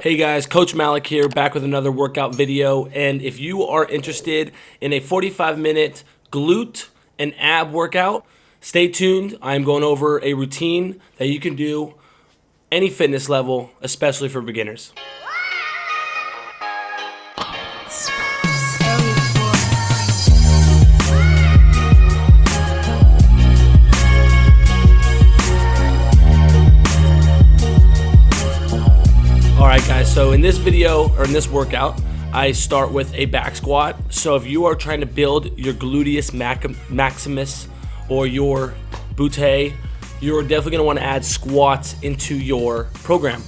Hey guys, Coach Malik here, back with another workout video. And if you are interested in a 45 minute glute and ab workout, stay tuned. I'm going over a routine that you can do any fitness level, especially for beginners. So in this video, or in this workout, I start with a back squat. So if you are trying to build your gluteus maximus or your butte, you're definitely going to want to add squats into your program.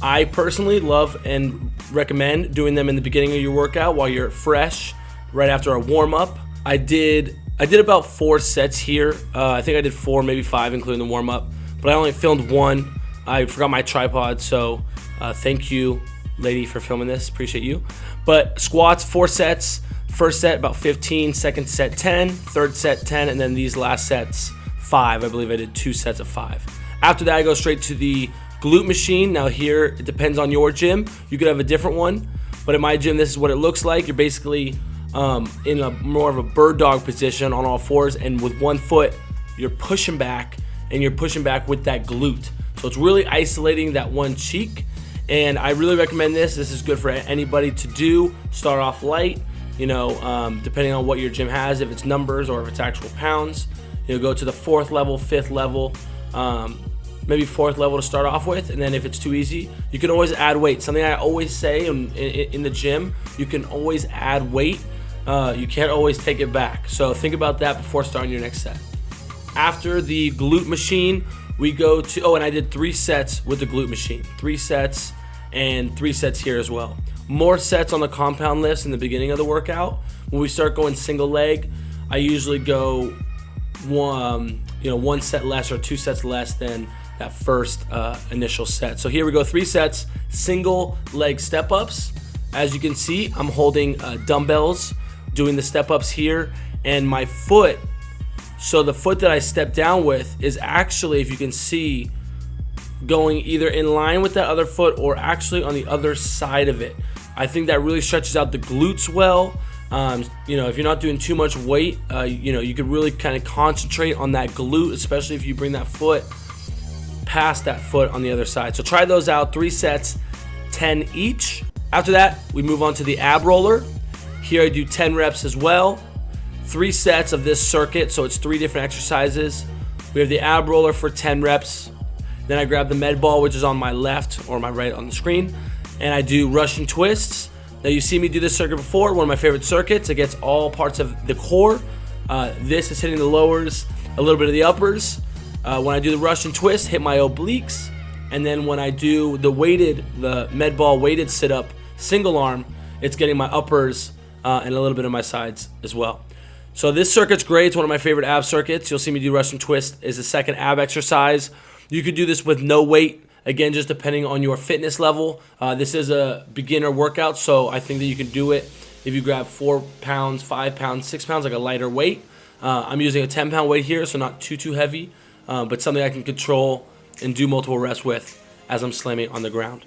I personally love and recommend doing them in the beginning of your workout while you're fresh, right after a warm up. I did I did about four sets here. Uh, I think I did four, maybe five, including the warm up. But I only filmed one. I forgot my tripod, so uh, thank you, lady, for filming this. Appreciate you. But squats, four sets. First set about 15, second set 10, third set 10, and then these last sets five. I believe I did two sets of five. After that, I go straight to the glute machine. Now here, it depends on your gym. You could have a different one, but in my gym, this is what it looks like. You're basically um, in a more of a bird dog position on all fours, and with one foot, you're pushing back, and you're pushing back with that glute. So it's really isolating that one cheek and I really recommend this. This is good for anybody to do. Start off light, you know, um, depending on what your gym has, if it's numbers or if it's actual pounds. You know, go to the fourth level, fifth level, um, maybe fourth level to start off with. And then if it's too easy, you can always add weight. Something I always say in, in, in the gym, you can always add weight. Uh, you can't always take it back. So think about that before starting your next set. After the glute machine, we go to, oh, and I did three sets with the glute machine. Three sets and three sets here as well. More sets on the compound lifts in the beginning of the workout. When we start going single leg, I usually go one, you know, one set less or two sets less than that first uh, initial set. So here we go, three sets, single leg step ups. As you can see, I'm holding uh, dumbbells, doing the step ups here, and my foot so the foot that I step down with is actually, if you can see, going either in line with that other foot or actually on the other side of it. I think that really stretches out the glutes well. Um, you know, if you're not doing too much weight, uh, you know, you could really kind of concentrate on that glute, especially if you bring that foot past that foot on the other side. So try those out, three sets, 10 each. After that, we move on to the ab roller. Here I do 10 reps as well three sets of this circuit, so it's three different exercises. We have the ab roller for 10 reps. Then I grab the med ball, which is on my left or my right on the screen, and I do Russian twists. Now you see me do this circuit before, one of my favorite circuits. It gets all parts of the core. Uh, this is hitting the lowers, a little bit of the uppers. Uh, when I do the Russian twist, hit my obliques. And then when I do the weighted, the med ball weighted sit up single arm, it's getting my uppers uh, and a little bit of my sides as well. So this circuit's great. It's one of my favorite ab circuits. You'll see me do Russian twist is the second ab exercise. You could do this with no weight. Again, just depending on your fitness level. Uh, this is a beginner workout, so I think that you can do it if you grab four pounds, five pounds, six pounds, like a lighter weight. Uh, I'm using a 10 pound weight here, so not too, too heavy, uh, but something I can control and do multiple reps with as I'm slamming on the ground.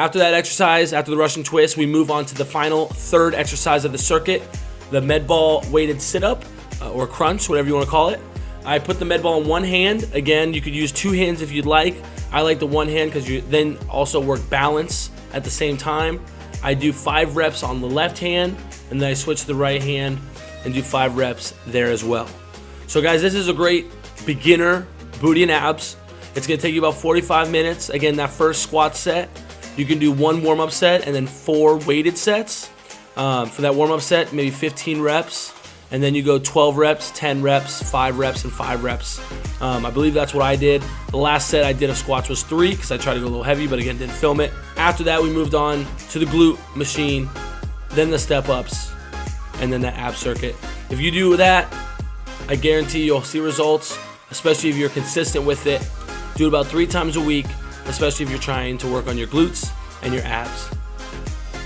After that exercise, after the Russian twist, we move on to the final third exercise of the circuit, the med ball weighted sit-up uh, or crunch, whatever you want to call it. I put the med ball in one hand. Again, you could use two hands if you'd like. I like the one hand because you then also work balance at the same time. I do five reps on the left hand, and then I switch to the right hand and do five reps there as well. So guys, this is a great beginner booty and abs. It's gonna take you about 45 minutes. Again, that first squat set, you can do one warm-up set and then four weighted sets. Um, for that warm-up set, maybe 15 reps. And then you go 12 reps, 10 reps, 5 reps, and 5 reps. Um, I believe that's what I did. The last set I did of squats was 3 because I tried to go a little heavy, but again, didn't film it. After that, we moved on to the glute machine, then the step-ups, and then the ab circuit. If you do that, I guarantee you'll see results, especially if you're consistent with it. Do it about three times a week especially if you're trying to work on your glutes and your abs.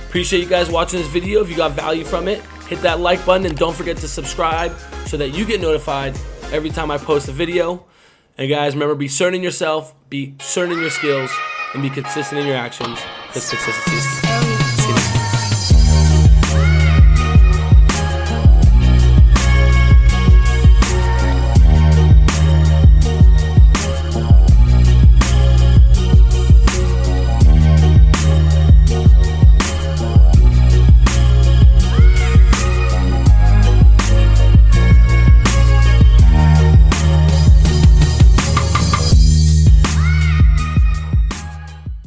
Appreciate you guys watching this video. If you got value from it, hit that like button and don't forget to subscribe so that you get notified every time I post a video. And guys, remember, be certain in yourself, be certain in your skills, and be consistent in your actions because consistency is key.